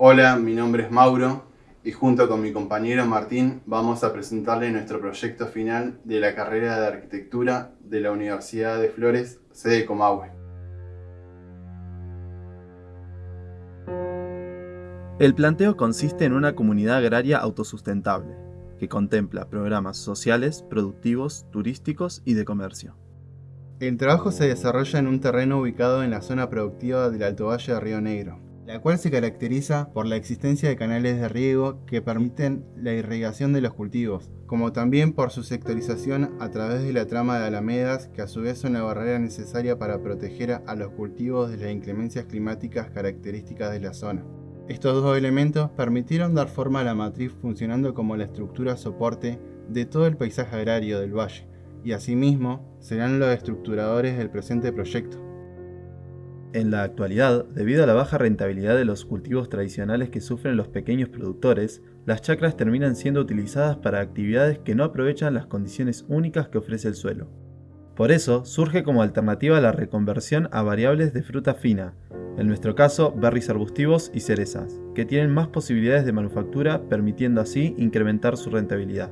Hola, mi nombre es Mauro y junto con mi compañero Martín vamos a presentarle nuestro proyecto final de la carrera de Arquitectura de la Universidad de Flores, sede Comahue. El planteo consiste en una comunidad agraria autosustentable, que contempla programas sociales, productivos, turísticos y de comercio. El trabajo se desarrolla en un terreno ubicado en la zona productiva del Alto Valle de Río Negro, la cual se caracteriza por la existencia de canales de riego que permiten la irrigación de los cultivos, como también por su sectorización a través de la trama de alamedas que a su vez son la barrera necesaria para proteger a los cultivos de las inclemencias climáticas características de la zona. Estos dos elementos permitieron dar forma a la matriz funcionando como la estructura soporte de todo el paisaje agrario del valle, y asimismo serán los estructuradores del presente proyecto. En la actualidad, debido a la baja rentabilidad de los cultivos tradicionales que sufren los pequeños productores, las chacras terminan siendo utilizadas para actividades que no aprovechan las condiciones únicas que ofrece el suelo. Por eso, surge como alternativa la reconversión a variables de fruta fina, en nuestro caso berries arbustivos y cerezas, que tienen más posibilidades de manufactura permitiendo así incrementar su rentabilidad.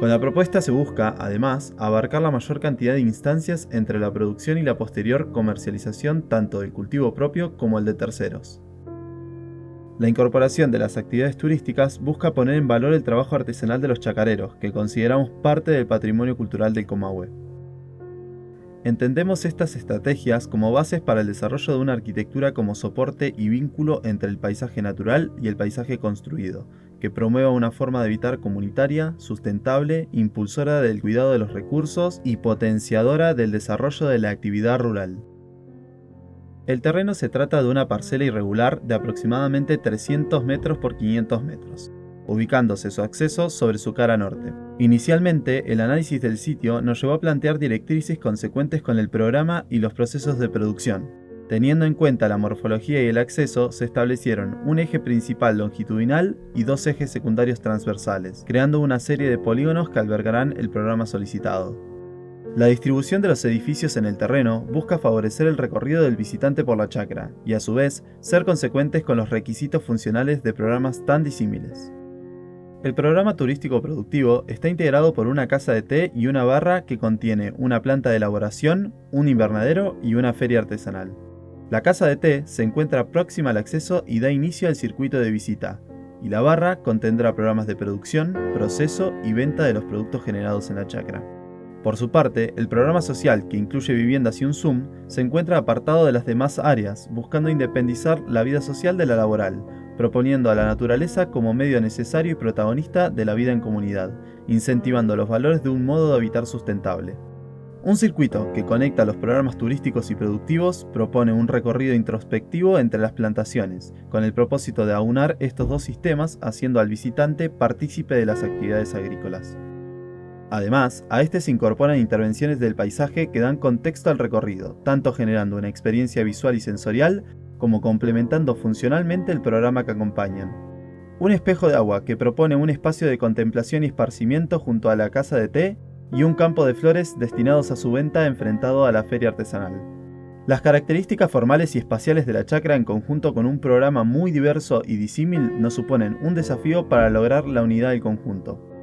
Con la propuesta se busca, además, abarcar la mayor cantidad de instancias entre la producción y la posterior comercialización tanto del cultivo propio como el de terceros. La incorporación de las actividades turísticas busca poner en valor el trabajo artesanal de los chacareros, que consideramos parte del patrimonio cultural del Comahue. Entendemos estas estrategias como bases para el desarrollo de una arquitectura como soporte y vínculo entre el paisaje natural y el paisaje construido, que promueva una forma de habitar comunitaria, sustentable, impulsora del cuidado de los recursos y potenciadora del desarrollo de la actividad rural. El terreno se trata de una parcela irregular de aproximadamente 300 metros por 500 metros, ubicándose su acceso sobre su cara norte. Inicialmente, el análisis del sitio nos llevó a plantear directrices consecuentes con el programa y los procesos de producción. Teniendo en cuenta la morfología y el acceso, se establecieron un eje principal longitudinal y dos ejes secundarios transversales, creando una serie de polígonos que albergarán el programa solicitado. La distribución de los edificios en el terreno busca favorecer el recorrido del visitante por la chacra y a su vez ser consecuentes con los requisitos funcionales de programas tan disímiles. El programa turístico productivo está integrado por una casa de té y una barra que contiene una planta de elaboración, un invernadero y una feria artesanal. La casa de té se encuentra próxima al acceso y da inicio al circuito de visita, y la barra contendrá programas de producción, proceso y venta de los productos generados en la chacra. Por su parte, el programa social, que incluye viviendas y un Zoom, se encuentra apartado de las demás áreas, buscando independizar la vida social de la laboral, proponiendo a la naturaleza como medio necesario y protagonista de la vida en comunidad, incentivando los valores de un modo de habitar sustentable. Un circuito que conecta los programas turísticos y productivos propone un recorrido introspectivo entre las plantaciones, con el propósito de aunar estos dos sistemas haciendo al visitante partícipe de las actividades agrícolas. Además, a este se incorporan intervenciones del paisaje que dan contexto al recorrido, tanto generando una experiencia visual y sensorial como complementando funcionalmente el programa que acompañan. Un espejo de agua que propone un espacio de contemplación y esparcimiento junto a la casa de té y un campo de flores destinados a su venta enfrentado a la feria artesanal. Las características formales y espaciales de la chacra en conjunto con un programa muy diverso y disímil nos suponen un desafío para lograr la unidad del conjunto.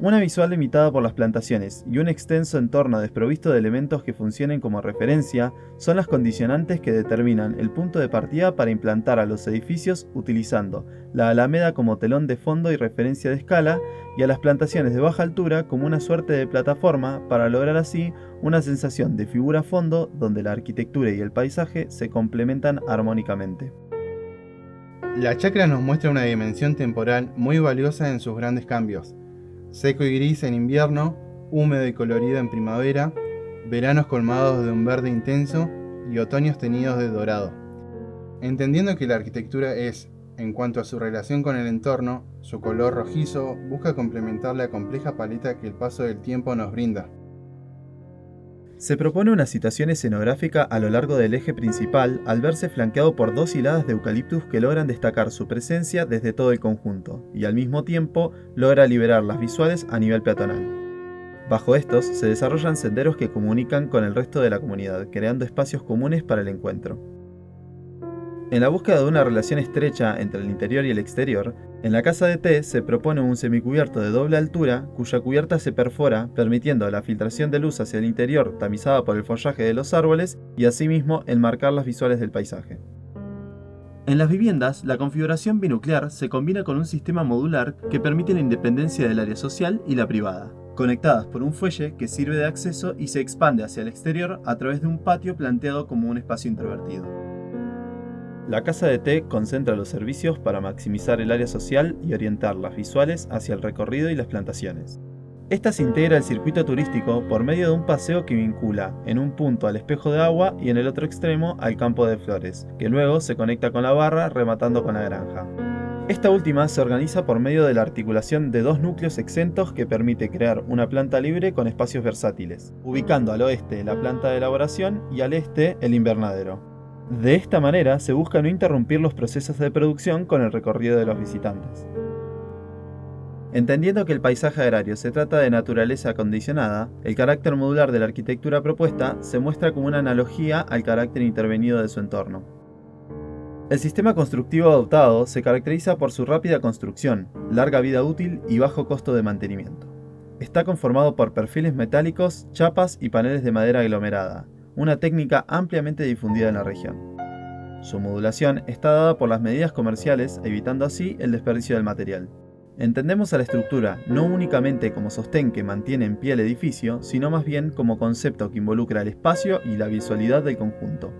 Una visual limitada por las plantaciones y un extenso entorno desprovisto de elementos que funcionen como referencia son las condicionantes que determinan el punto de partida para implantar a los edificios utilizando la alameda como telón de fondo y referencia de escala y a las plantaciones de baja altura como una suerte de plataforma para lograr así una sensación de figura fondo donde la arquitectura y el paisaje se complementan armónicamente. La chacra nos muestra una dimensión temporal muy valiosa en sus grandes cambios, seco y gris en invierno, húmedo y colorido en primavera, veranos colmados de un verde intenso y otoños teñidos de dorado. Entendiendo que la arquitectura es, en cuanto a su relación con el entorno, su color rojizo busca complementar la compleja paleta que el paso del tiempo nos brinda. Se propone una situación escenográfica a lo largo del eje principal al verse flanqueado por dos hiladas de eucaliptus que logran destacar su presencia desde todo el conjunto, y al mismo tiempo logra liberar las visuales a nivel peatonal. Bajo estos se desarrollan senderos que comunican con el resto de la comunidad, creando espacios comunes para el encuentro. En la búsqueda de una relación estrecha entre el interior y el exterior, en la casa de té se propone un semicubierto de doble altura cuya cubierta se perfora, permitiendo la filtración de luz hacia el interior tamizada por el follaje de los árboles y asimismo enmarcar las visuales del paisaje. En las viviendas, la configuración binuclear se combina con un sistema modular que permite la independencia del área social y la privada, conectadas por un fuelle que sirve de acceso y se expande hacia el exterior a través de un patio planteado como un espacio introvertido. La casa de té concentra los servicios para maximizar el área social y orientar las visuales hacia el recorrido y las plantaciones. Esta se integra al circuito turístico por medio de un paseo que vincula en un punto al espejo de agua y en el otro extremo al campo de flores, que luego se conecta con la barra rematando con la granja. Esta última se organiza por medio de la articulación de dos núcleos exentos que permite crear una planta libre con espacios versátiles, ubicando al oeste la planta de elaboración y al este el invernadero. De esta manera se busca no interrumpir los procesos de producción con el recorrido de los visitantes. Entendiendo que el paisaje agrario se trata de naturaleza acondicionada, el carácter modular de la arquitectura propuesta se muestra como una analogía al carácter intervenido de su entorno. El sistema constructivo adoptado se caracteriza por su rápida construcción, larga vida útil y bajo costo de mantenimiento. Está conformado por perfiles metálicos, chapas y paneles de madera aglomerada, una técnica ampliamente difundida en la región. Su modulación está dada por las medidas comerciales, evitando así el desperdicio del material. Entendemos a la estructura no únicamente como sostén que mantiene en pie el edificio, sino más bien como concepto que involucra el espacio y la visualidad del conjunto.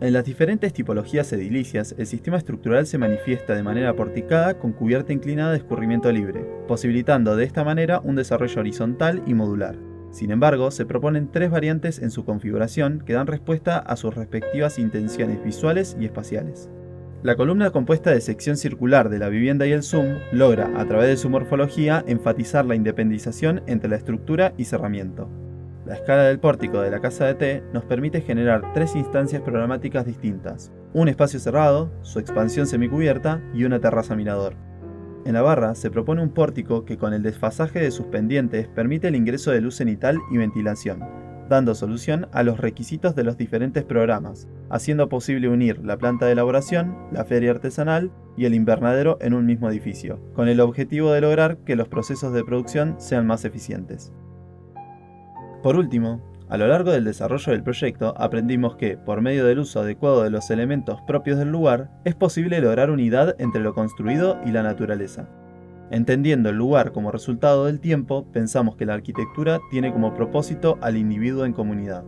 En las diferentes tipologías edilicias, el sistema estructural se manifiesta de manera porticada con cubierta inclinada de escurrimiento libre, posibilitando de esta manera un desarrollo horizontal y modular. Sin embargo, se proponen tres variantes en su configuración que dan respuesta a sus respectivas intenciones visuales y espaciales. La columna compuesta de sección circular de la vivienda y el zoom logra, a través de su morfología, enfatizar la independización entre la estructura y cerramiento. La escala del pórtico de la casa de té nos permite generar tres instancias programáticas distintas, un espacio cerrado, su expansión semicubierta y una terraza mirador. En la barra se propone un pórtico que con el desfasaje de sus pendientes permite el ingreso de luz cenital y ventilación, dando solución a los requisitos de los diferentes programas, haciendo posible unir la planta de elaboración, la feria artesanal y el invernadero en un mismo edificio, con el objetivo de lograr que los procesos de producción sean más eficientes. Por último, a lo largo del desarrollo del proyecto aprendimos que, por medio del uso adecuado de los elementos propios del lugar, es posible lograr unidad entre lo construido y la naturaleza. Entendiendo el lugar como resultado del tiempo, pensamos que la arquitectura tiene como propósito al individuo en comunidad.